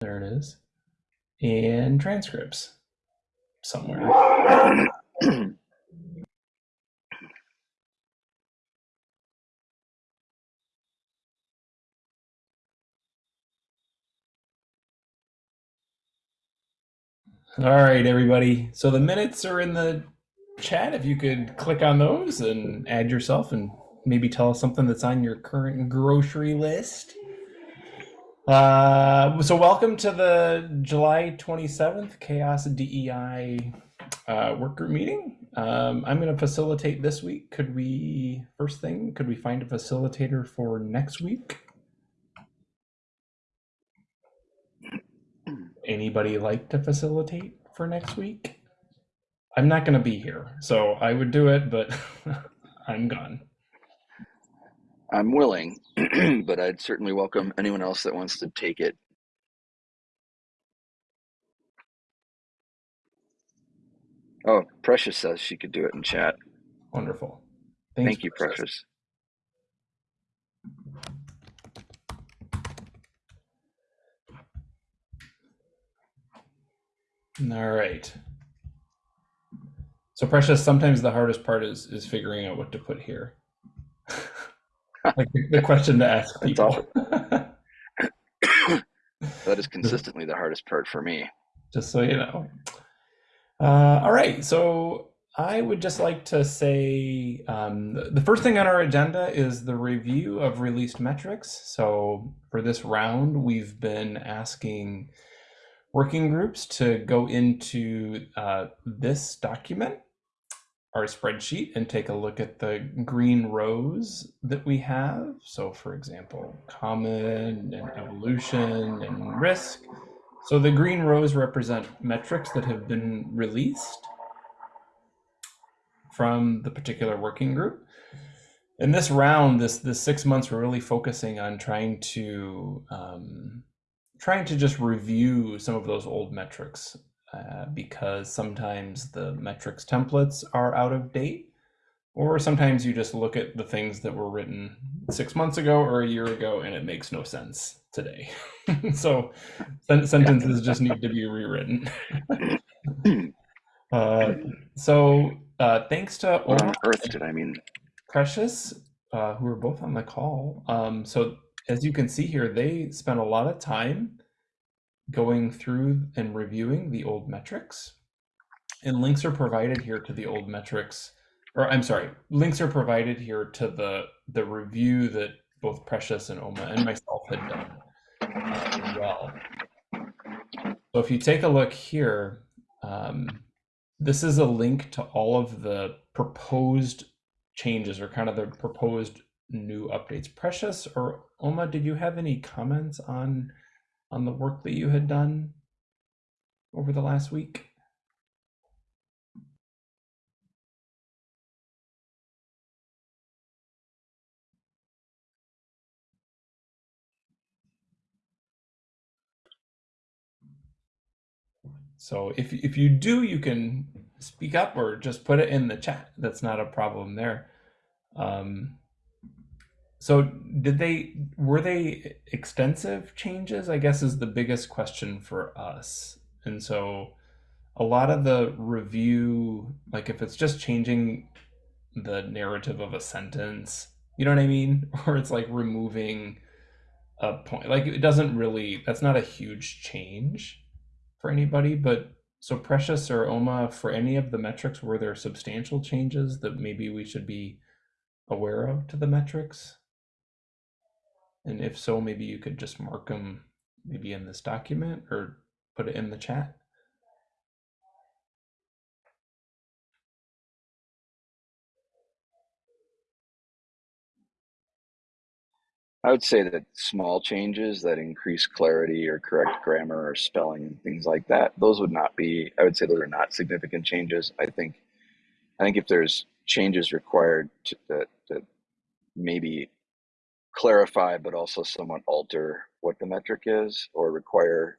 There it is. And transcripts somewhere. All right, everybody. So the minutes are in the chat. If you could click on those and add yourself and maybe tell us something that's on your current grocery list. Uh, so welcome to the July 27th CHAOSS DEI uh, work group meeting. Um, I'm going to facilitate this week. Could we, first thing, could we find a facilitator for next week? Anybody like to facilitate for next week? I'm not going to be here, so I would do it, but I'm gone. I'm willing, but I'd certainly welcome anyone else that wants to take it. Oh, Precious says she could do it in chat. Wonderful. Thanks, Thank you, Precious. Precious. All right. So Precious, sometimes the hardest part is is figuring out what to put here. like the, the, question to ask people. that is consistently the hardest part for me. Just so you know. Uh, all right, so I would just like to say um, the first thing on our agenda is the review of released metrics. So for this round, we've been asking working groups to go into uh, this document, our spreadsheet, and take a look at the green rows that we have. So for example, common and evolution and risk. So the green rows represent metrics that have been released from the particular working group. In this round, this this six months, we're really focusing on trying to um, trying to just review some of those old metrics uh, because sometimes the metrics templates are out of date or sometimes you just look at the things that were written six months ago or a year ago and it makes no sense today. so sen sentences just need to be rewritten. uh, so uh, thanks to what on earth did I mean? Precious, uh, who are both on the call. Um, so as you can see here, they spent a lot of time going through and reviewing the old metrics. And links are provided here to the old metrics, or I'm sorry, links are provided here to the, the review that both Precious and Oma and myself had done uh, well. So if you take a look here, um, this is a link to all of the proposed changes or kind of the proposed new updates. Precious or Oma, did you have any comments on on the work that you had done over the last week? So if, if you do, you can speak up or just put it in the chat. That's not a problem there. Um, so did they were they extensive changes? I guess is the biggest question for us. And so a lot of the review, like if it's just changing the narrative of a sentence, you know what I mean? Or it's like removing a point. Like it doesn't really that's not a huge change for anybody, but so Precious or Oma, for any of the metrics, were there substantial changes that maybe we should be aware of to the metrics? And if so, maybe you could just mark them maybe in this document or put it in the chat. I would say that small changes that increase clarity or correct grammar or spelling and things like that, those would not be, I would say those are not significant changes. I think, I think if there's changes required to, to, to maybe clarify but also somewhat alter what the metric is or require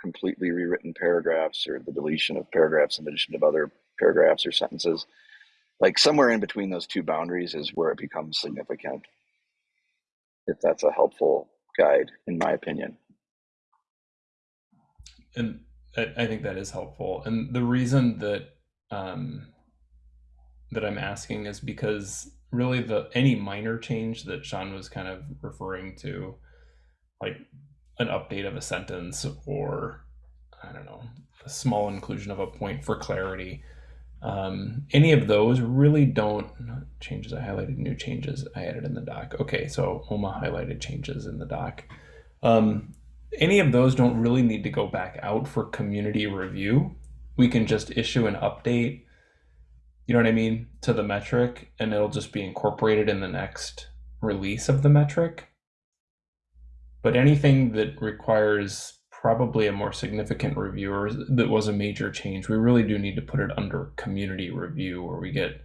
completely rewritten paragraphs or the deletion of paragraphs in addition to other paragraphs or sentences. Like somewhere in between those two boundaries is where it becomes significant, if that's a helpful guide, in my opinion. and I, I think that is helpful. And the reason that um, that I'm asking is because really the any minor change that Sean was kind of referring to, like an update of a sentence or I don't know, a small inclusion of a point for clarity. Um, any of those really don't changes. I highlighted new changes I added in the doc. Okay, so Oma highlighted changes in the doc. Um, any of those don't really need to go back out for community review. We can just issue an update, you know what I mean, to the metric, and it'll just be incorporated in the next release of the metric. But anything that requires probably a more significant review or that was a major change, we really do need to put it under community review where we get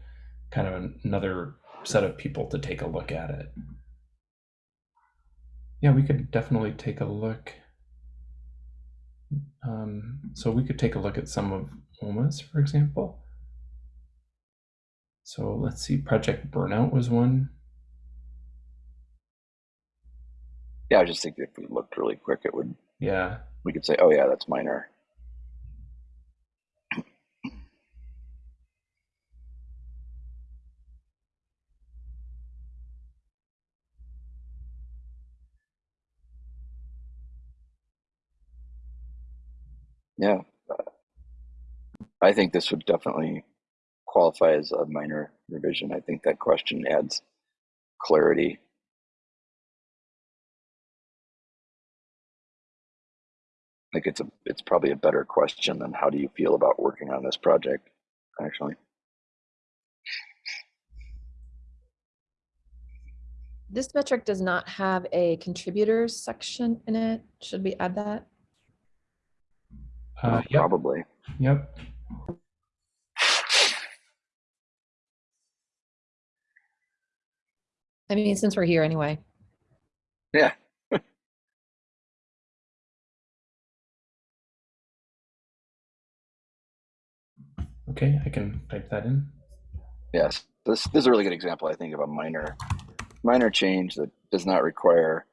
kind of another set of people to take a look at it. Yeah, we could definitely take a look. Um, so we could take a look at some of Oma's, for example. So let's see, Project Burnout was one. Yeah, I just think if we looked really quick, it would, Yeah, we could say, oh yeah, that's minor. Yeah, I think this would definitely qualify as a minor revision. I think that question adds clarity. Like it's a, it's probably a better question than how do you feel about working on this project, actually. This metric does not have a contributors section in it. Should we add that? uh, yep, Probably. yep. I mean, since we're here anyway. Yeah. Okay, I can type that in. Yes. This, this is a really good example, I think, of a minor, minor change that does not require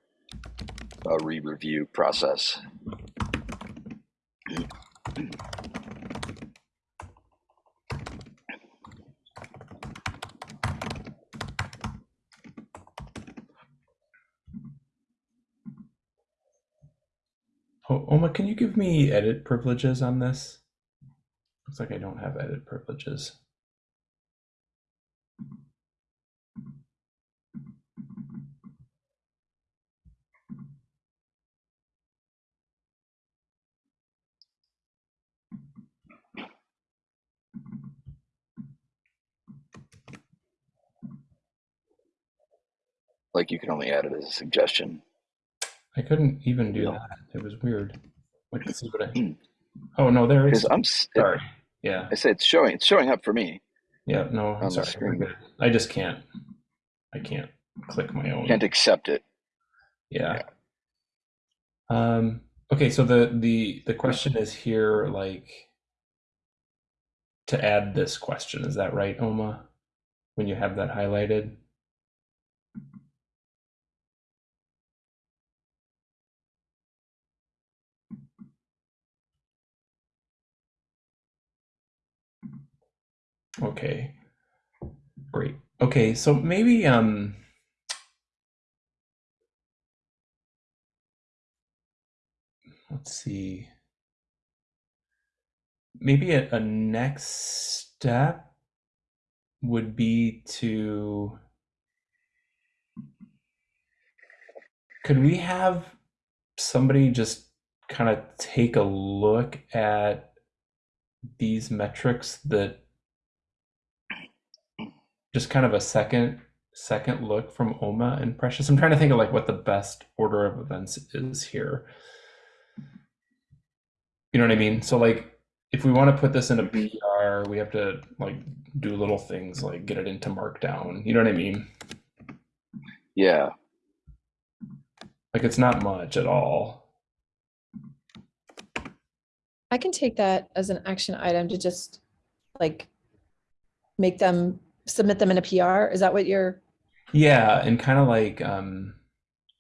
a re-review process. Oma, can you give me edit privileges on this? Looks like I don't have edit privileges. Like you can only add it as a suggestion. I couldn't even do Yeah. that. It was weird. Wait to see what I. Oh no, there is. I'm, Sorry. Yeah. I said it's showing, it's showing up for me. Yeah. No, I'm sorry. Screen. I just can't. I can't click my own. Can't accept it. Yeah. Um, okay, so the the the question is here, like to add this question, is that right, Oma? When you have that highlighted? Okay. Great. Okay, so maybe um let's see. Maybe a, a next step would be to could we have somebody just kind of take a look at these metrics that just kind of a second second look from Oma and Precious. I'm trying to think of like what the best order of events is here. You know what I mean? So like if we want to put this in a PR, we have to like do little things like get it into Markdown. You know what I mean? Yeah. Like it's not much at all. I can take that as an action item to just like make them submit them in a PR. Is that what you're? Yeah, and kind of like um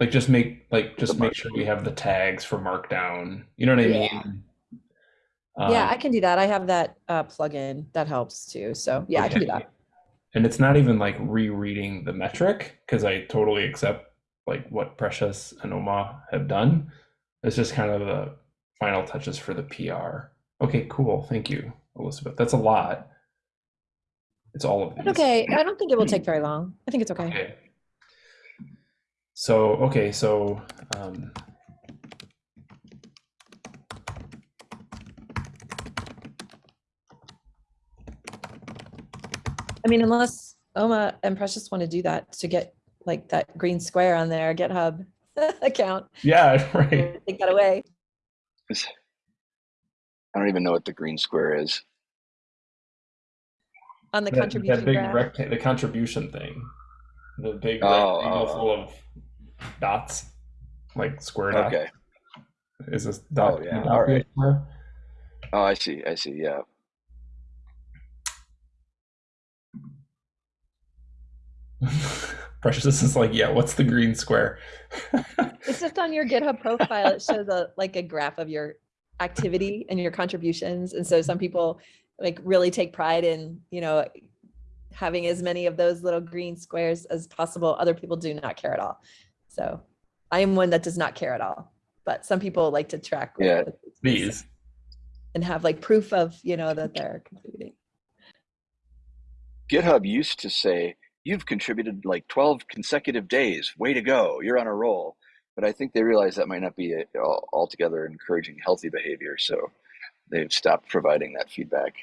like just make like just make sure we have the tags for Markdown. You know what I Yeah. mean? Yeah, Um, I can do that. I have that uh, plugin that helps too. So yeah, I can do that. And it's not even like rereading the metric because I totally accept like what Precious and Oma have done. It's just kind of the final touches for the PR. Okay, cool. Thank you, Elizabeth. That's a lot. It's all of these. Okay, I don't think it will take very long. I think it's okay. Okay. So, okay, so um, I mean, unless Oma and Precious want to do that to get like that green square on their GitHub account, yeah, right. take that away. I don't even know what the green square is. On the That, that contribution big graph. the contribution thing, the big Oh, rectangle oh, full oh. of dots, like square dots. Okay. Is this dot? Oh, yeah, dot all right. square? Oh, I see. I see. Yeah. Precious is like, yeah. What's the green square? It's just on your GitHub profile. It shows a like a graph of your activity and your contributions. And so some people like really take pride in, you know, having as many of those little green squares as possible. Other people do not care at all. So I am one that does not care at all. But some people like to track Yeah, what These. and have like proof of, you know, that they're contributing. GitHub used to say, you've contributed like 12 consecutive days. Way to go. You're on a roll. But I think they realized that might not be uh, altogether encouraging healthy behavior. So they've stopped providing that feedback.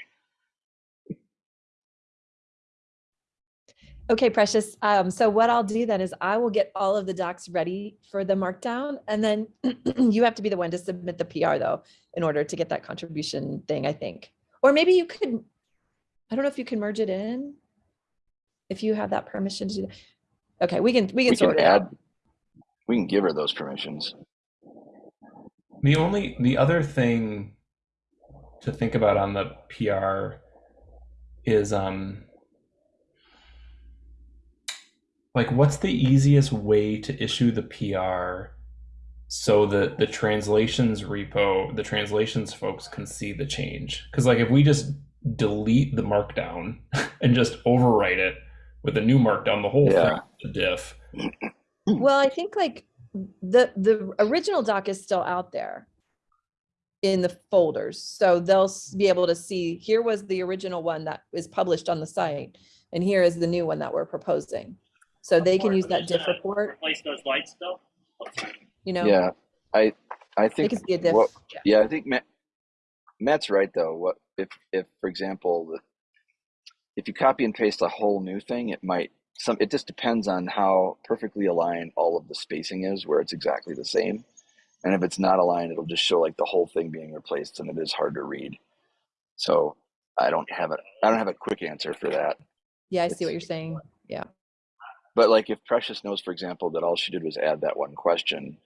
Okay, Precious. Um, so what I'll do then is I will get all of the docs ready for the markdown and then you have to be the one to submit the PR though, in order to get that contribution thing, I think. Or maybe you could, I don't know if you can merge it in. If you have that permission to do that. Okay, we can, we can We sort can it add, out. we can give her those permissions. The only the other thing to think about on the PR is um like what's the easiest way to issue the PR so that the translations repo, the translations folks can see the change? Cuz like if we just delete the markdown and just overwrite it with a new markdown, the whole Yeah. thing diff. Well, I think like the, the original doc is still out there in the folders. So they'll be able to see, here was the original one that was published on the site. And here is the new one that we're proposing. So they can use that diff uh, report, Replace those lights though. you know? Yeah. I, I They think, can see a diff. what, yeah. yeah, I think Matt, Matt's right though. What if, if, for example, the, if you copy and paste a whole new thing, it might, some, it just depends on how perfectly aligned all of the spacing is, where it's exactly the same. And if it's not aligned, it'll just show like the whole thing being replaced and it is hard to read. So I don't have a, I don't have a quick answer for that. Yeah, I see what you're saying. Yeah. But like if Precious knows, for example, that all she did was add that one question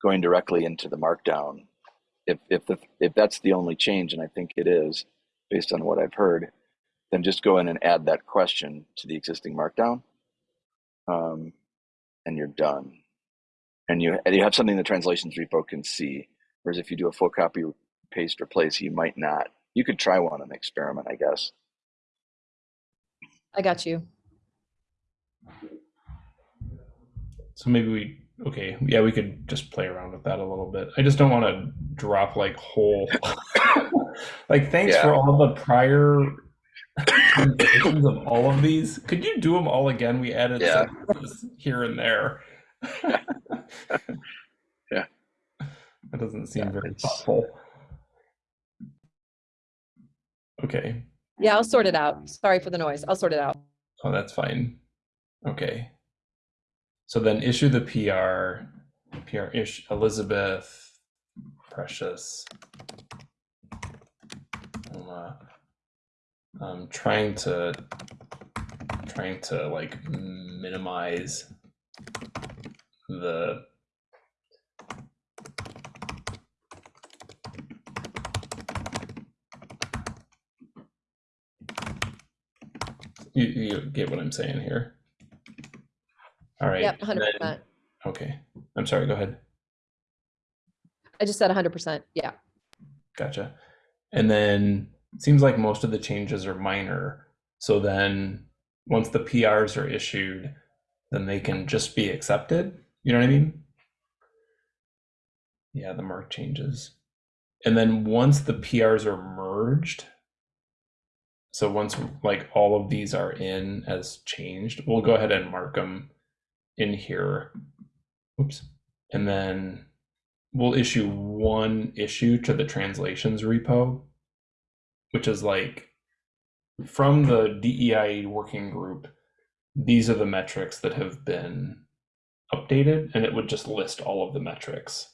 going directly into the markdown, if if the if that's the only change, and I think it is, based on what I've heard, then just go in and add that question to the existing markdown. Um, and you're done. And you and you have something the translations repo can see. Whereas if you do a full copy paste replace, you might not. You could try one and experiment, I guess. I got you. So maybe we okay, yeah, we could just play around with that a little bit. I just don't want to drop like whole like thanks for all the prior of all of these. Could you do them all again? We added Yeah. sentences here and there. Yeah. That doesn't seem Yeah, very it's- thoughtful. Okay. Yeah, I'll sort it out. Sorry for the noise. I'll sort it out. Oh, that's fine. Okay. So then issue the PR, PR ish Elizabeth, Precious. Uma. I'm trying to trying to like minimize the you, you get what I'm saying here. All right. Yep, and hundred then- percent. Okay. I'm sorry, go ahead. I just said hundred percent. Yeah. Gotcha. And then it seems like most of the changes are minor. So then once the PRs are issued, then they can just be accepted. You know what I mean? Yeah, the mark changes. And then once the PRs are merged, so once like all of these are in as changed, we'll go ahead and mark them in here. Oops. And then we'll issue one issue to the translations repo, which is like from the DEI working group, these are the metrics that have been updated, and it would just list all of the metrics.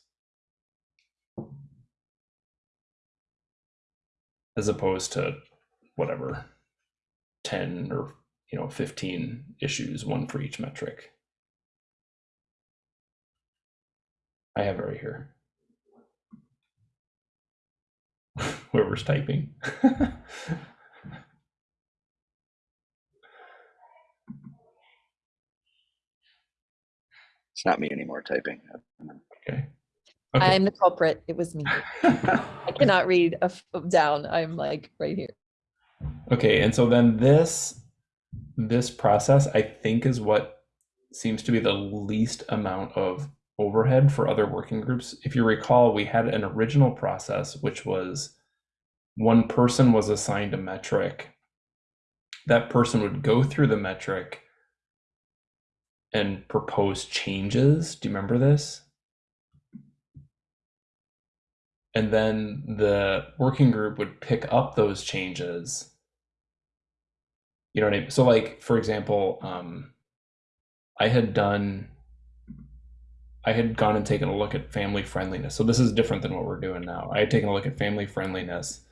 As opposed to whatever, 10 or you know 15 issues, one for each metric. I have it right here. Whoever's typing. It's not me anymore typing. okay. I am the culprit. It was me. I cannot read a f- down. I'm like right here. Okay, and so then this this process I think is what seems to be the least amount of overhead for other working groups. If you recall, we had an original process which was one person was assigned a metric. That person would go through the metric and propose changes. Do you remember this? And then the working group would pick up those changes. You know what I mean? So, like, for example, um, I had done, I had gone and taken a look at family friendliness. So, this is different than what we're doing now. I had taken a look at family friendliness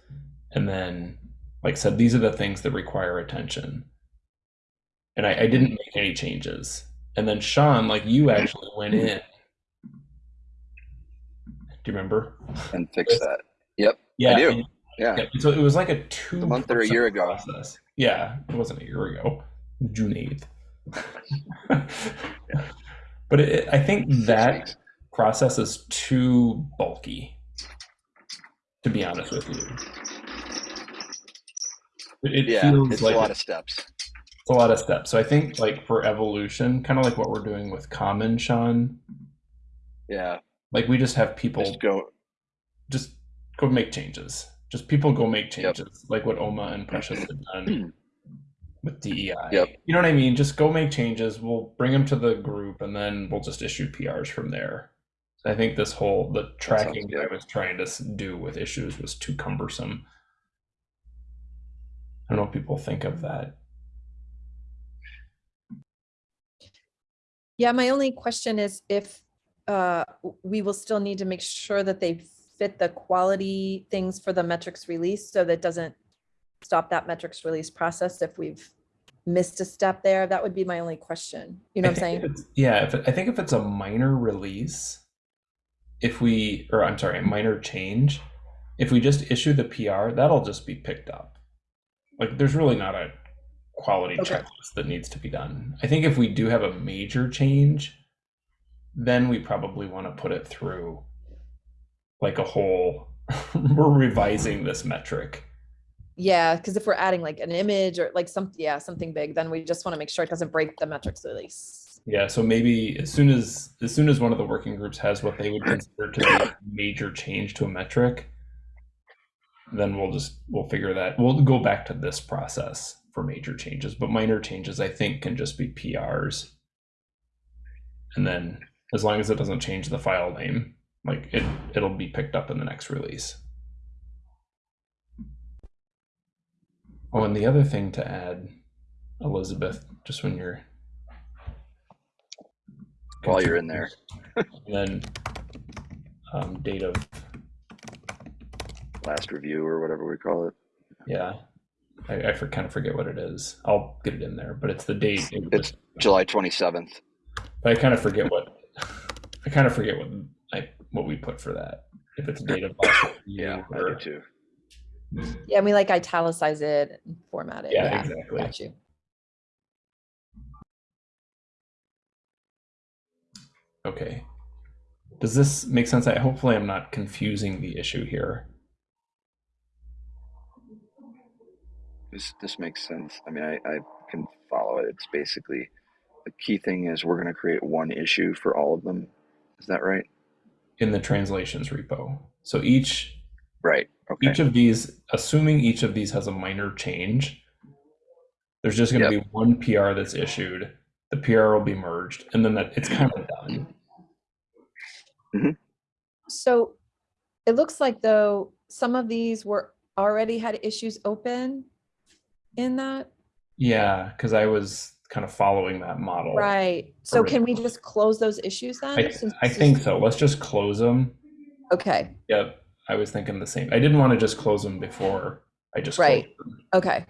and then, like, said, these are the things that require attention. And I, I didn't make any changes. And then, Sean, like, you actually went in do you remember? And fix that. Yep. Yeah. I do. and- Yeah. yeah, so it was like a two A month or a year ago. process. Yeah, it wasn't a year ago, June eighth. But it, I think that process is too bulky, to be honest with you. It, it Yeah. feels It's like a lot of steps. It's a lot of steps. So I think like for evolution, kind of like what we're doing with Common, Sean. Yeah. Like we just have people Just go. just go make changes. Just people go make Yep. changes, like what Oma and Precious have done with DEI. Yep. You know what I mean? Just go make changes. We'll bring them to the group, and then we'll just issue PRs from there. I think this whole the tracking that I was trying to do with issues was too cumbersome. I don't know what people think of that. Yeah, my only question is if uh, we will still need to make sure that they fit the quality things for the metrics release, so that doesn't stop that metrics release process if we've missed a step there. That would be my only question. You know I what I'm saying? if yeah, if it, I think if it's a minor release, if we or I'm sorry, a minor change, if we just issue the PR, that'll just be picked up. Like there's really not a quality Okay. checklist that needs to be done. I think if we do have a major change, then we probably want to put it through like a whole we're revising this metric. Yeah, because if we're adding like an image or like some, yeah, something big, then we just want to make sure it doesn't break the metrics release. Yeah, so maybe as soon as as soon as one of the working groups has what they would consider to be a major change to a metric, then we'll just we'll figure that we'll go back to this process for major changes. But minor changes I think can just be PRs. And then as long as it doesn't change the file name, like it it'll be picked up in the next release. Oh, and the other thing to add, Elizabeth, just when you're While you're in there. and then um, date of Last review or whatever we call it. yeah, I, I for, kind of forget what it is. I'll get it in there, but it's the date. It was, It's July 27th. but I kind of forget what I kind of forget what I what we put for that. If it's a date of last review Yeah, I do too. Mm. Yeah, and we like italicize it and format it. yeah, Yeah, exactly. got you. Okay. Does this make sense? I hopefully I'm not confusing the issue here. This this makes sense. I mean, I, I can follow it. It's basically the key thing is we're going to create one issue for all of them. Is that right? in the translations repo. So each Right. Okay. each of these, assuming each of these has a minor change, there's just going to Yep. be one PR that's issued. The PR will be merged, and then that it's kind of done. Mm-hmm. So it looks like though, some of these were already had issues open in that, Yeah, because I was kind of following that model. right? So can we just close those issues then? I, I think so. Let's just close them. Okay, Yep. I was thinking the same. I didn't want to just close them before I just Right. them. okay,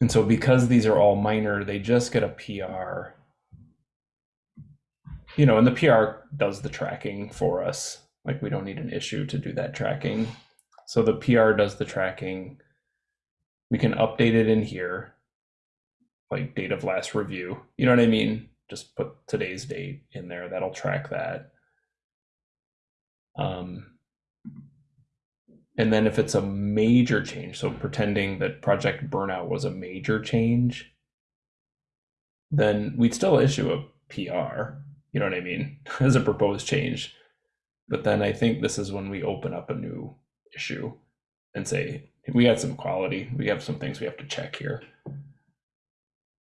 And so because these are all minor, they just get a PR. You know, and the PR does the tracking for us. Like we don't need an issue to do that tracking. So the PR does the tracking. We can update it in here. Like date of last review. You know what I mean? Just put today's date in there. That'll track that. Um, and then if it's a major change, so pretending that Project Burnout was a major change, then we'd still issue a PR, you know what I mean, as a proposed change. But then I think this is when we open up a new issue and say, we had some quality, we have some things we have to check here.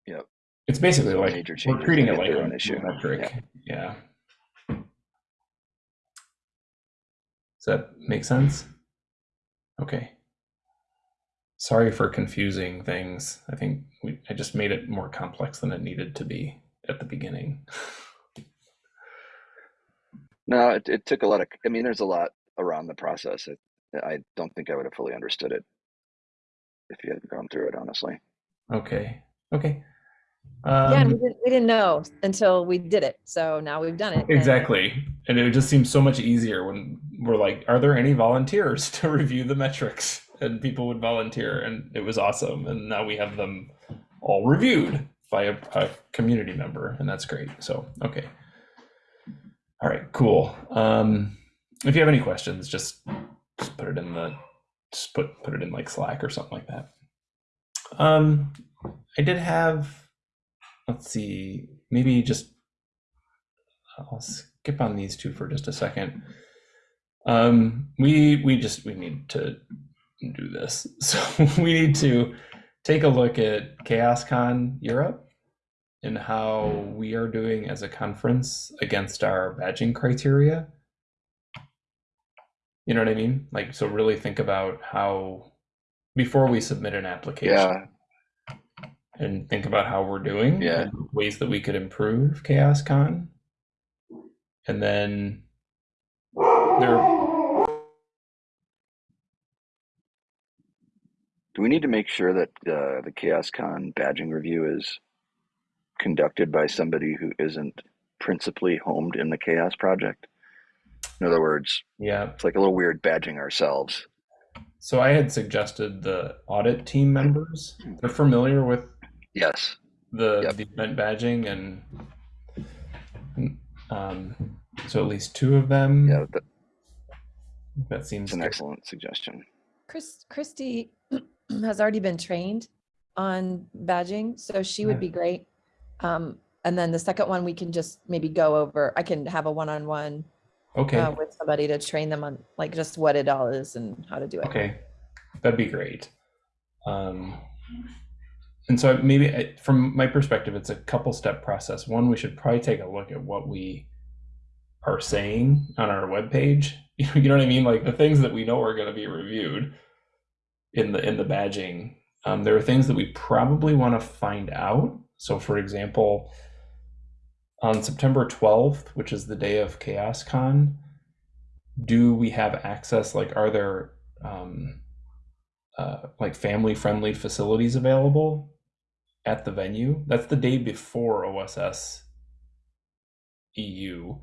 Yep. It's basically like major we're treating it like their a own issue. metric. Yeah. Does that make sense? Okay. Sorry for confusing things. I think we, I just made it more complex than it needed to be at the beginning. No, it, it took a lot of. I mean, there's a lot around the process. It, I don't think I would have fully understood it if you hadn't gone through it. Honestly. Okay. Okay. yeah, we Um, didn't, we didn't know until we did it, so now we've done it. and- exactly. And it just seems so much easier when we're like, are there any volunteers to review the metrics? And people would volunteer, and it was awesome. And now we have them all reviewed by a, a community member, and that's great. So, okay. All right, cool. Um, if you have any questions, just, just put it in the, just put put it in like Slack or something like that. Um, I did have, let's see, maybe just I'll skip on these two for just a second. Um, we we just we need to do this, so we need to take a look at CHAOSScon Europe and how we are doing as a conference against our badging criteria. You know what I mean? Like, so really think about how before we submit an application Yeah. and think about how we're doing Yeah. ways that we could improve CHAOSScon. And then there Do we need to make sure that uh, the CHAOSScon badging review is conducted by somebody who isn't principally homed in the CHAOSS project? In other words, yeah. it's like a little weird badging ourselves. So I had suggested the audit team members. They're familiar with Yes. the, Yep. the event badging and um, so at least two of them. Yeah, that, That seems an good. excellent suggestion. Chris, Christy has already been trained on badging, so she would Yeah. be great. Um, and then the second one, we can just maybe go over, I can have a one-on-one Okay. uh, with somebody to train them on like just what it all is and how to do it. Okay, that'd be great. Um, and so maybe I- from my perspective, it's a couple step process. One, we should probably take a look at what we are saying on our web webpage. You know what I mean? Like the things that we know are going to be reviewed in the in the badging. Um, there are things that we probably want to find out. So, for example, on September 12th, which is the day of CHAOSScon, do we have access? Like, are there um, uh, like family friendly facilities available at the venue? That's the day before OSS EU.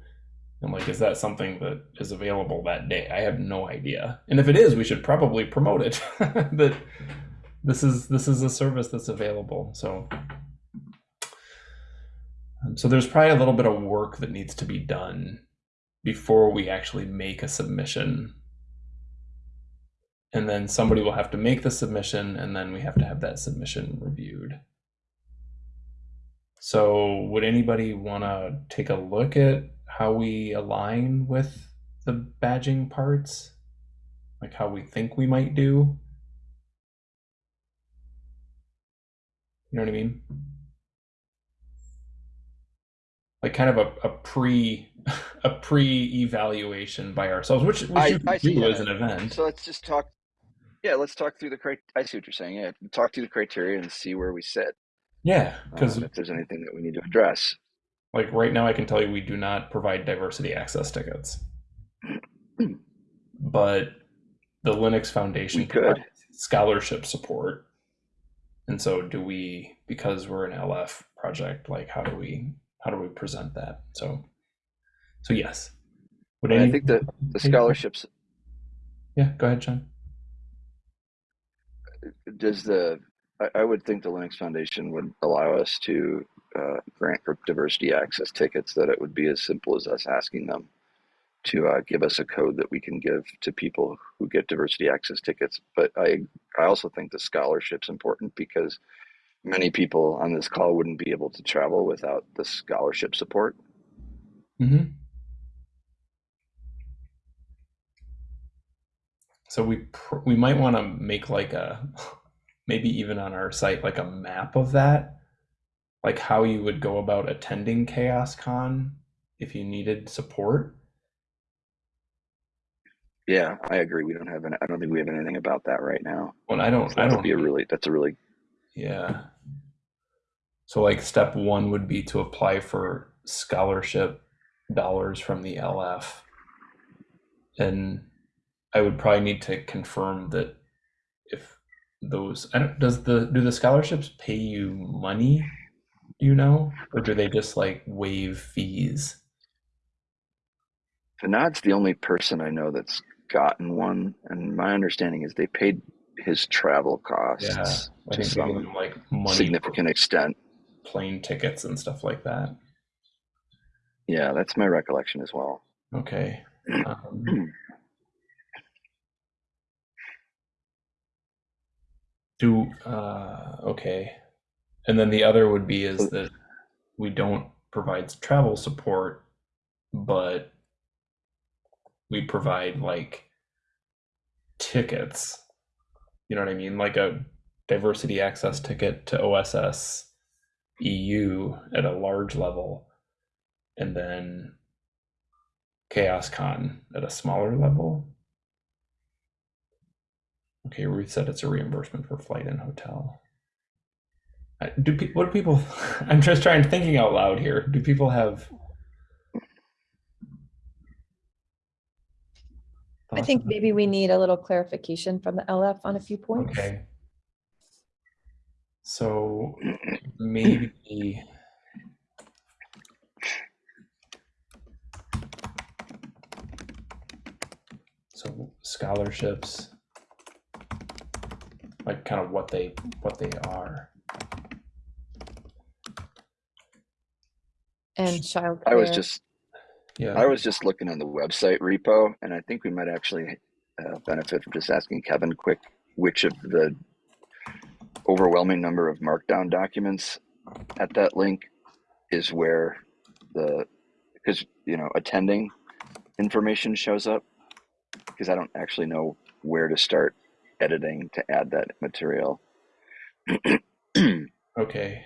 And like, is that something that is available that day? I have no idea. And if it is, we should probably promote it. that this is this is a service that's available. So, so there's probably a little bit of work that needs to be done before we actually make a submission and then somebody will have to make the submission, and then we have to have that submission reviewed. So, would anybody want to take a look at how we align with the badging parts? Like how we think we might do? You know what I mean? Like kind of a, a pre a pre evaluation by ourselves, which, which I- you I do that. as an event. So let's just talk. Yeah, let's talk through the crit. I see what you're saying. Yeah, talk through the criteria and see where we sit. Yeah, because Um, if there's anything that we need to address. like right now, I can tell you we do not provide diversity access tickets, but the Linux Foundation We could. scholarship support. And so, do we because we're an LF project? Like, how do we how do we present that? So, so yes. Would And I think the the scholarships Yeah, go ahead, John. does the I, I would think the Linux Foundation would allow us to uh, grant for diversity access tickets. That it would be as simple as us asking them to uh, give us a code that we can give to people who get diversity access tickets. But I I also think the scholarship's important because many people on this call wouldn't be able to travel without the scholarship support. hmm So we pr- we might want to make like a maybe even on our site like a map of that, like how you would go about attending CHAOSScon if you needed support. Yeah, I agree. We don't have any, I don't think we have anything about that right now. Well, I don't So I don't be a really that's a really Yeah. So like step one would be to apply for scholarship dollars from the LF. And I would probably need to confirm that if those I don't does the do the scholarships pay you money, you know? Or do they just like waive fees? Fanad's the only person I know that's gotten one, and my understanding is they paid his travel costs Yeah. To think they give some them like money significant extent. plane tickets and stuff like that. Yeah, that's my recollection as well. Okay. Um, do uh, okay, and then the other would be is that we don't provide travel support, but we provide like tickets. You know what I mean? Like a diversity access ticket to OSS EU at a large level, and then CHAOSScon at a smaller level. Okay, Ruth said it's a reimbursement for flight and hotel. Do what do people? I'm just trying thinking out loud here. Do people have? I think maybe we need a little clarification from the LF on a few points. Okay. So maybe. So scholarships, like kind of what they what they are. And childcare. I was just Yeah. I was just looking on the website repo, and I think we might actually uh, benefit from just asking Kevin quick which of the overwhelming number of markdown documents at that link is where the because you know attending information shows up because I don't actually know where to start editing to add that material. Okay.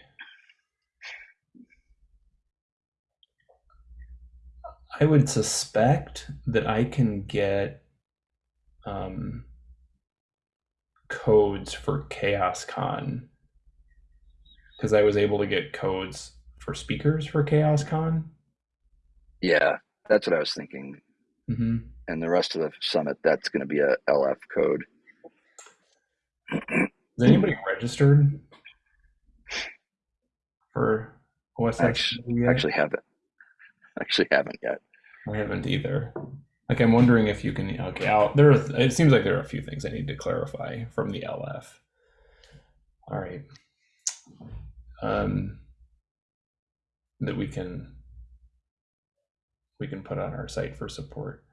I would suspect that I can get um, codes for CHAOSScon because I was able to get codes for speakers for CHAOSScon. yeah, that's what I was thinking. hmm And the rest of the summit, that's going to be a LF code. Is anybody registered for OSX? Actually, actually haven't actually haven't yet. I haven't either. Like, I'm wondering if you can. Okay, I'll, there. Are, it seems like there are a few things I need to clarify from the LF. All right. Um, that we can we can put on our site for support.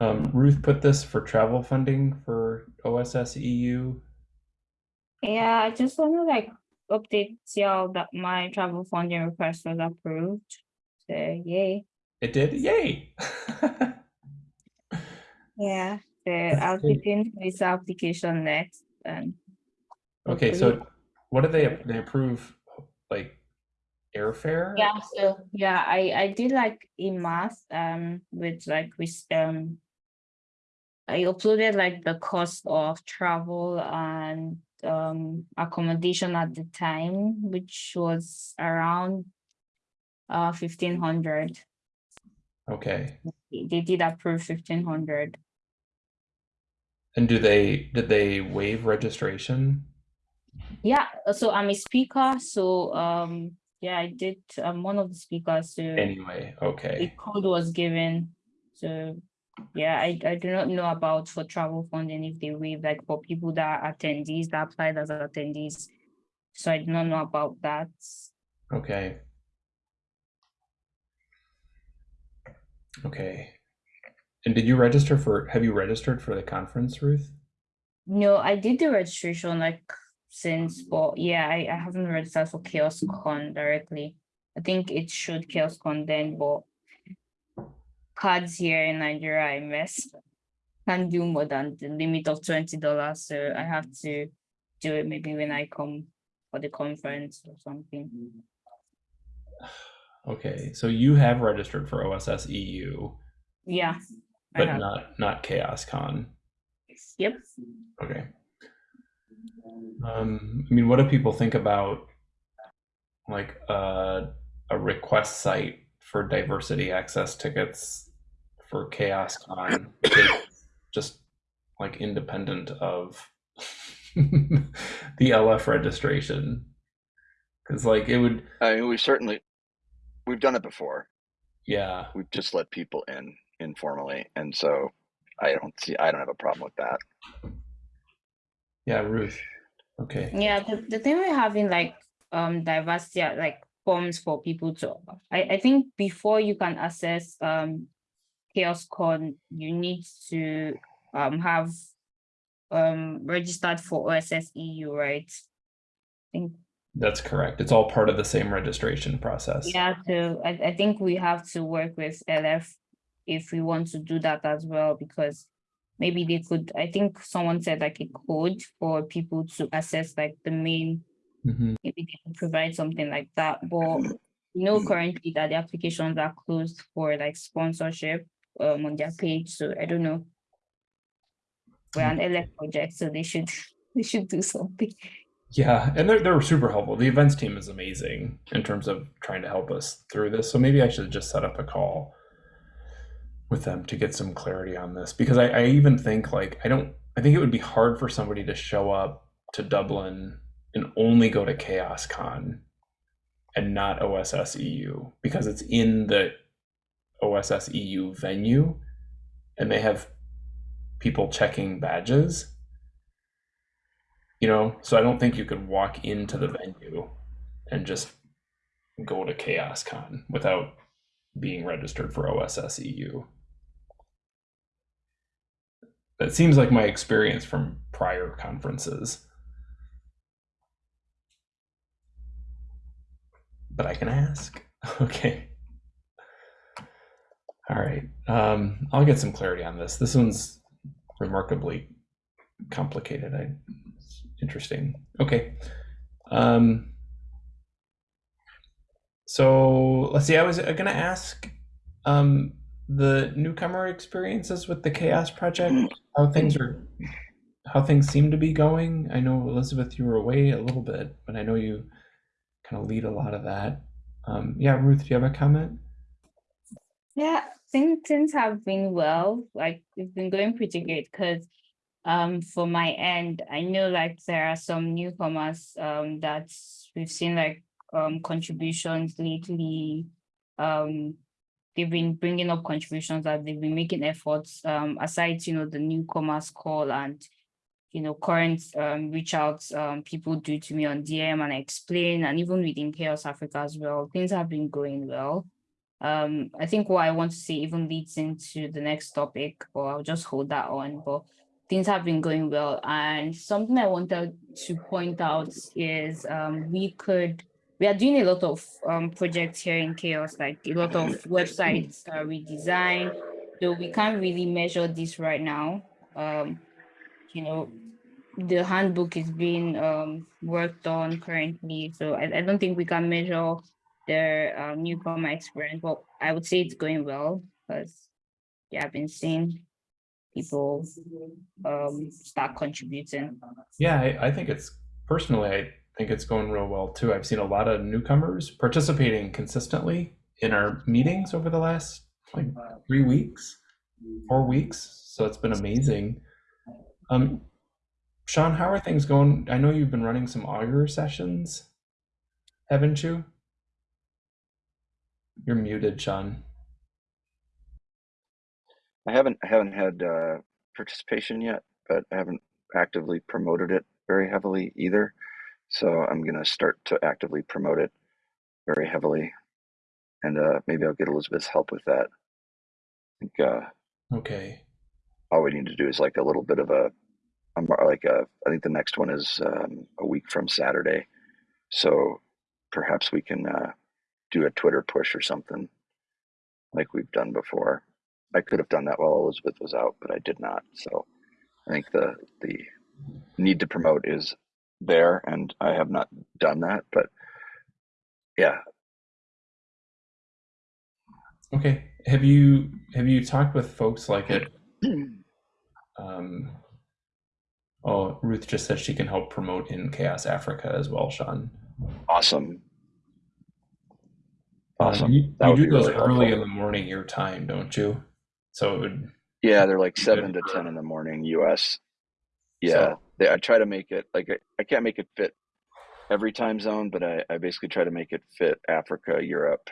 Um, Ruth put this for travel funding for OSS EU? Yeah, I just want to like update y'all that my travel funding request was approved. So yay. It did? Yay! Yeah. So I'll be doing this application next and okay, hopefully- so what do they they approve? Like airfare? Yeah, so yeah, I I did like in math um with like with um I uploaded like the cost of travel and um accommodation at the time, which was around uh fifteen hundred. Okay. They did approve fifteen hundred. And do they did they waive registration? Yeah, uh, so I'm a speaker, so um yeah, I did I'm one of the speakers, so Anyway, okay. the code was given. So yeah, I I do not know about for travel funding if they waive like for people that are attendees that applied as attendees. So I do not know about that. Okay. Okay. And did you register for have you registered for the conference, Ruth? No, I did the registration like since, but yeah, I, I haven't registered for Chaos Con directly. I think it should CHAOSScon then, but cards here in Nigeria, I missed. Can't do more than the limit of twenty dollars, so I have to do it maybe when I come for the conference or something. Okay, so you have registered for OSS EU, Yeah. But not not CHAOSScon. Yep. Okay. Um, I mean, what do people think about like uh, a request site for diversity access tickets for CHAOSScon? just like independent of the LF registration. Because like it would, I mean, we certainly we've done it before. yeah. We've just let people in informally, and so I don't see. I don't have a problem with that. Yeah, Ruth. Okay. Yeah, the, the thing we're having like um diversity like forms for people to I, I think before you can access um CHAOSScon you need to um have um registered for OSS EU, right? I think That's correct. It's all part of the same registration process. yeah, so I, I think we have to work with LF if we want to do that as well, because maybe they could, I think someone said like a code for people to access like the main Mhm. maybe they can provide something like that, but you know currently that the applications are closed for like sponsorship um on their page, so I don't know. We're an LF project, so they should they should do something. Yeah, and they're they're super helpful. The events team is amazing in terms of trying to help us through this. So maybe I should just set up a call with them to get some clarity on this because I, I even think like I don't I think it would be hard for somebody to show up to Dublin and only go to CHAOSScon and not OSS EU because it's in the OSS EU venue and they have people checking badges you know so i don't think you could walk into the venue and just go to CHAOSScon without being registered for oss eu that seems like my experience from prior conferences. But i can ask? Okay. All right um i'll get some clarity on this. This one's remarkably complicated. I interesting. Okay. Um so let's see i was going to ask um the newcomer experiences with the CHAOSS project how things are how things seem to be going. I know elizabeth you were away a little bit but i know you kind of lead a lot of that. Um yeah ruth do you have a comment? Yeah, things things have been well. Like it's been going pretty great because um for my end, I know like there are some newcomers um that we've seen like um contributions lately. Um they've been bringing up contributions that they've been making efforts um aside you know the newcomers call and you know current um reach outs um people do to me on DM and I explain and even within CHAOSS Africa as well. Things have been going well um i think what i want to say even leads into the next topic or i'll just hold that on but things have been going well. And something I wanted to point out is um, we could, we are doing a lot of um, projects here in CHAOSS, like a lot of websites are redesigned, though we can't really measure this right now. Um, you know, the handbook is being um, worked on currently, so I, I don't think we can measure their uh, newcomer experience, but I would say it's going well because yeah, I've been seeing people um, start contributing. Yeah, I, I think it's personally, I think it's going real well too. I've seen a lot of newcomers participating consistently in our meetings over the last like three weeks, four weeks. So it's been amazing. Um, Sean, how are things going? I know you've been running some Augur sessions, haven't you? You're muted, Sean. I haven't I haven't had uh, participation yet, but I haven't actively promoted it very heavily either. So I'm gonna start to actively promote it very heavily, and uh, maybe I'll get Elizabeth's help with that. I think uh, Okay. all we need to do is like a little bit of a, a like a, I think the next one is um, a week from Saturday, so perhaps we can uh, do a Twitter push or something like we've done before. I could have done that while Elizabeth was out, but I did not. So I think the the need to promote is there, and I have not done that. But yeah, Okay. Have you have you talked with folks like it? Um, oh, Ruth just said she can help promote in CHAOSS Africa as well, Sean. awesome, Um, awesome. you you do be those really early in the morning your time, don't you? So it would Yeah, they're like seven to for- ten in the morning U.S. Yeah, So- they, I try to make it like I, I can't make it fit every time zone, but I, I basically try to make it fit Africa, Europe,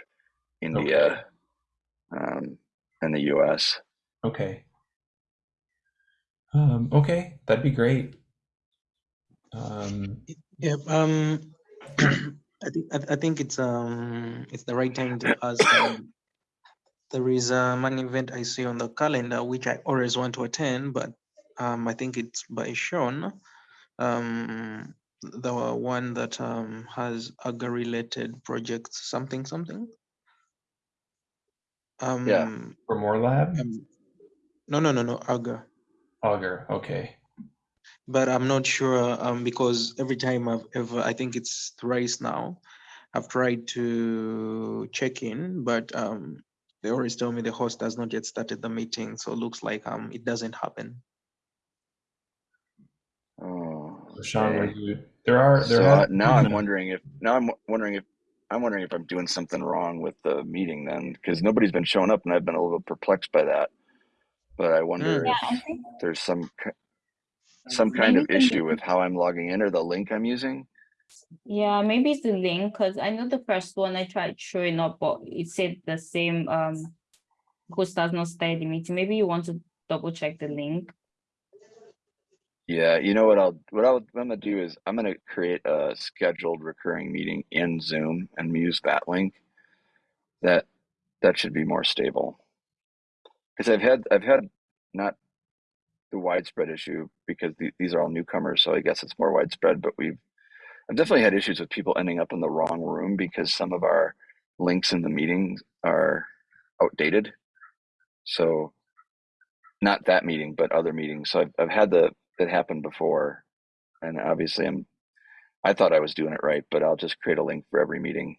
India, um, and the U.S. okay. Um, okay, that'd be great. Um, Yeah, um, I think I, I think it's um it's the right time to ask. Um, there is um, an event I see on the calendar which I always want to attend, but um I think it's by Sean, um the one that um has AGA related projects something something. Um, for more lab, um, no no no no AGA. Augur. Okay. but I'm not sure um, because every time I've ever, I think it's thrice now, I've tried to check in, but um, they always tell me the host has not yet started the meeting, so it looks like um, it doesn't happen. Oh, So Sean, were okay. you? There are there So are uh, now I'm wondering if now I'm wondering if I'm wondering if I'm doing something wrong with the meeting then because nobody's been showing up and I've been a little perplexed by that. But I wonder Mm. Yeah, if I think there's some some kind of Maybe the issue with how I'm logging in or the link I'm using. Yeah, maybe it's the link because I know the first one I tried showing up, but it said the same um host has not started the meeting. Maybe you want to double check the link. Yeah, you know what I'll what I'll, what I'm gonna do is I'm gonna create a scheduled recurring meeting in Zoom and use that link. That that should be more stable. Because I've had I've had not the widespread issue because the, these are all newcomers, so I guess it's more widespread. But we've I've definitely had issues with people ending up in the wrong room because some of our links in the meetings are outdated. So not that meeting, but other meetings. So I've I've had the that happen before, and obviously I'm I thought I was doing it right, but I'll just create a link for every meeting.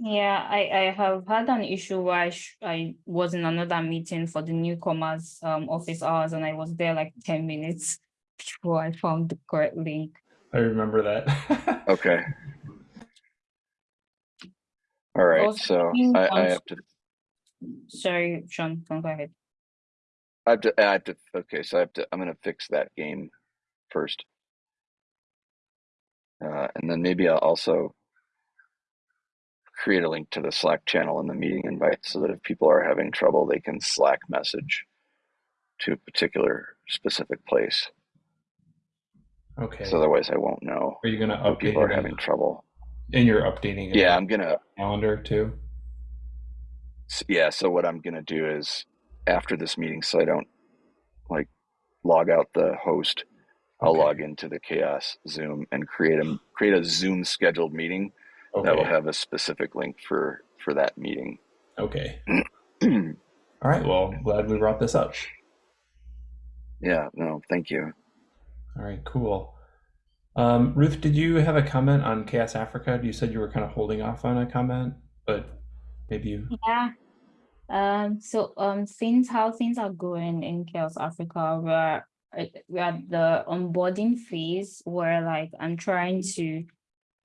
Yeah, I, I have had an issue where I, I was in another meeting for the newcomers um office hours and I was there like 10 minutes before I found the correct link. I remember that. Okay. All right. Also, So I, I have to Sorry, Sean, go ahead. I have to I have to okay, so I have to I'm gonna fix that game first. Uh, and then maybe I'll also create a link to the Slack channel in the meeting invite so that if people are having trouble, they can Slack message to a particular specific place. Okay. So otherwise I won't know are you gonna update people are having trouble. and you're updating it Yeah, I'm gonna calendar too? yeah, so what I'm gonna do is after this meeting, so I don't like log out the host. I'll Okay. log into the CHAOSS Zoom and create a create a Zoom scheduled meeting that will have a specific link for for that meeting. Okay. All right. Well, glad we brought this up. yeah, no, thank you. All right. Cool. Um, Ruth, did you have a comment on CHAOSS Africa? You said you were kind of holding off on a comment, but maybe you. Yeah. Um, so um things how things are going in CHAOSS Africa, we're we're at the onboarding phase where like I'm trying to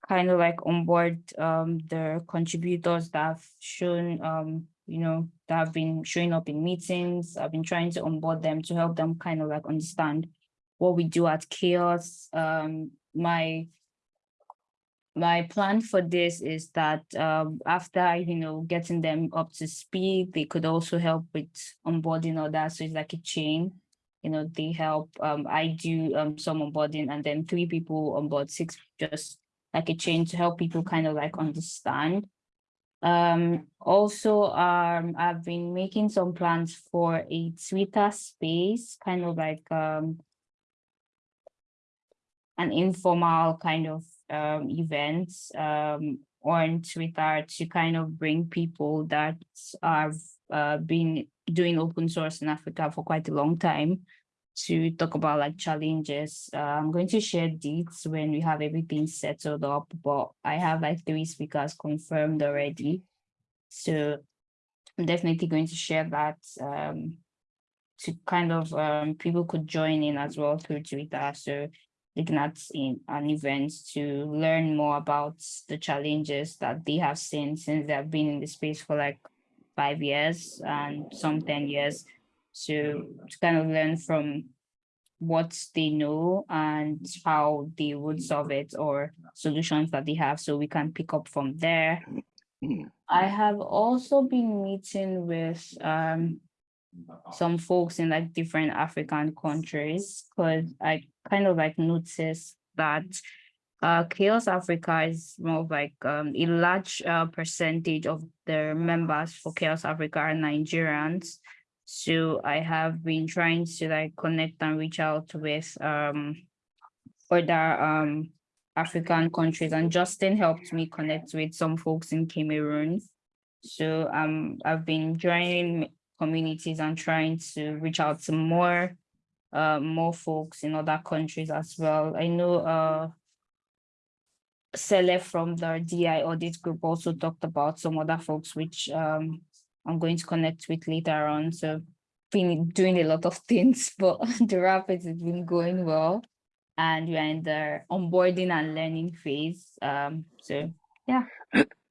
kind of like onboard um the contributors that have shown um you know that have been showing up in meetings. I've been trying to onboard them to help them kind of like understand what we do at CHAOSS. Um my my plan for this is that um, after you know getting them up to speed, they could also help with onboarding others. So it's like a chain. You know, they help. Um, I do um, some onboarding, and then three people on board, six just like a chain to help people kind of like understand. Um, also, um, I've been making some plans for a Twitter space, kind of like um, an informal kind of um, events um, on Twitter to kind of bring people that have uh, been doing open source in Africa for quite a long time to talk about like challenges. Uh, I'm going to share dates when we have everything settled up, but I have like three speakers confirmed already. So I'm definitely going to share that um, to kind of um, people could join in as well through Twitter. So at in an event to learn more about the challenges that they have seen since they have been in the space for like five years and some 10 years. So to kind of learn from what they know and how they would solve it or solutions that they have so we can pick up from there. Mm. I have also been meeting with um some folks in like different African countries because I kind of like noticed that uh CHAOSS Africa is more of like um a large uh, percentage of the members for CHAOSS Africa are Nigerians. So I have been trying to like connect and reach out with um other um African countries and Justin helped me connect with some folks in Cameroon. So um I've been joining communities and trying to reach out to more uh more folks in other countries as well. I know uh Sele from the DI audit group also talked about some other folks which um I'm going to connect with later on. So been doing a lot of things, but the rapids has been going well. And we're in the onboarding and learning phase. Um, so yeah.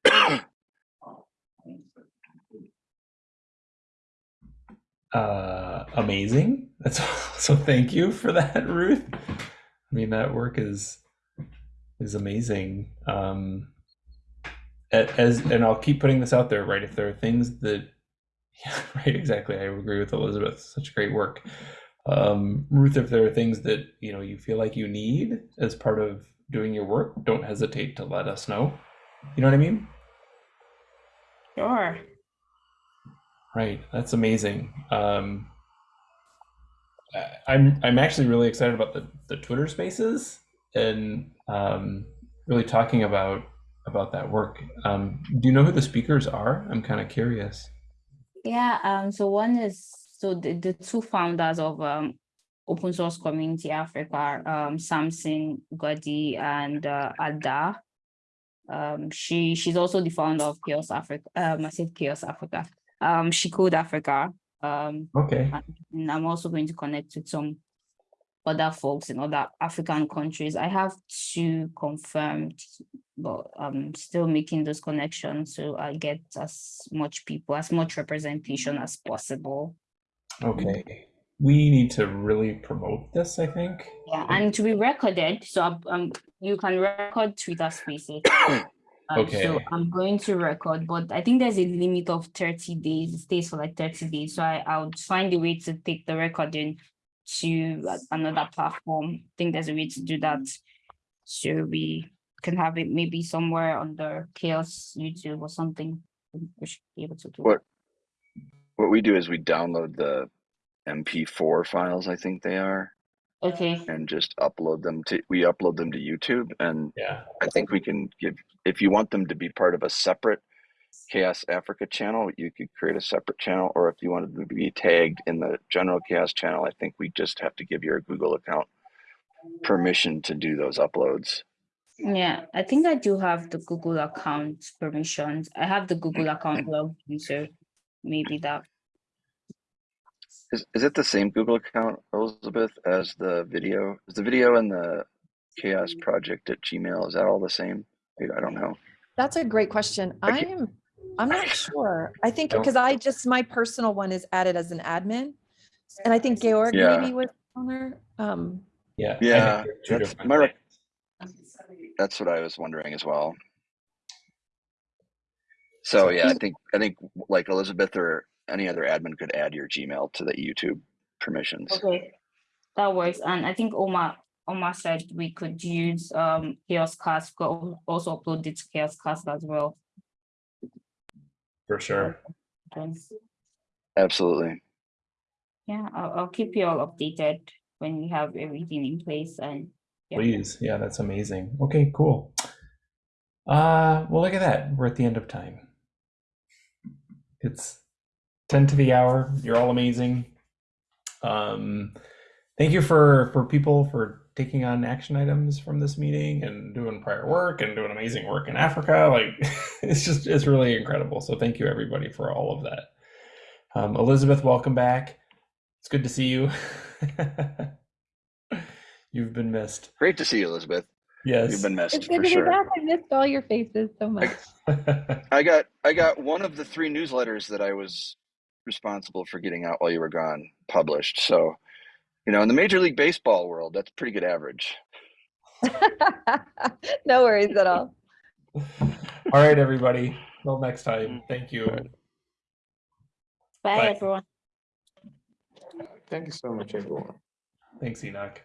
uh amazing. That's so thank you for that ruth. I mean that work is is amazing. Um as and i'll keep putting this out there right? If there are things that yeah right exactly. I agree with elizabeth. Such great work. Um ruth if there are things that you know you feel like you need as part of doing your work don't hesitate to let us know. You know what i mean? Sure. Right, that's amazing. Um, I- I'm I'm actually really excited about the the Twitter Spaces and um, really talking about about that work. Um, do you know who the speakers are? I'm kind of curious. Yeah, um, so one is so the, the two founders of um Open Source Community Africa, um, Samson Goddy and uh, Ada. Um, she she's also the founder of CHAOSS Africa. Um, I said CHAOSS Africa. Um, She Code Africa. Um, Okay, and I'm also going to connect with some other folks in other African countries. I have two confirmed, but I'm still making those connections so I get as much people, as much representation as possible. okay. We need to really promote this. I think. Yeah, and to be recorded, so um, you can record Twitter Spaces. Um, So I'm going to record, but I think there's a limit of 30 days. It stays for like 30 days. So I, I would find a way to take the recording to uh, another platform. I think there's a way to do that. So we can have it maybe somewhere on the CHAOSS YouTube or something. We should be able to do. What what we do is we download the MP4 files, I think they are, Okay, and just upload them to, we upload them to YouTube. And Yeah. I think we can give, if you want them to be part of a separate CHAOSS Africa channel, you could create a separate channel. Or if you wanted them to be tagged in the general CHAOSS channel, I think we just have to give your Google account permission to do those uploads. yeah, I think I do have the Google account permissions. I have the Google account logged in, so maybe that. Is, is it the same Google account, Elizabeth, as the video? Is the video and the CHAOSS project at Gmail, is that all the same? I- I don't know. That's a great question. I I'm, I'm not sure. I think, because I just, my personal one is added as an admin. And I think Georg Yeah. maybe was on there. Um, Yeah. Yeah, that's my. That's what I was wondering as well. So yeah, I think, I think like Elizabeth or any other admin could add your Gmail to the YouTube permissions. Okay, that works. And I think Oma, Oma said we could use um CHAOSScast, go also upload it to CHAOSScast as well. For sure. Thanks. Absolutely. Yeah, I'll, I'll keep you all updated when we have everything in place and. yeah. Please. Yeah, that's amazing. Okay, cool. Uh, well, look at that. We're at the end of time. It's 10 to the hour. You're all amazing. Um, thank you for for people for taking on action items from this meeting and doing prior work and doing amazing work in Africa. Like it's just it's really incredible. So thank you everybody for all of that. Um, Elizabeth, welcome back. It's good to see you. You've been missed. Great to see you, Elizabeth. Yes. You've been It's missed good for to be sure. back. I missed all your faces so much. I got I got one of the three newsletters that I was responsible for getting out while you were gone published. So, you know, in the Major League Baseball world, that's pretty good average. No worries at all. all right, everybody. Till next time. Mm. Thank you. Bye, Bye. everyone. Thank you so much, everyone. Thanks, Enoch.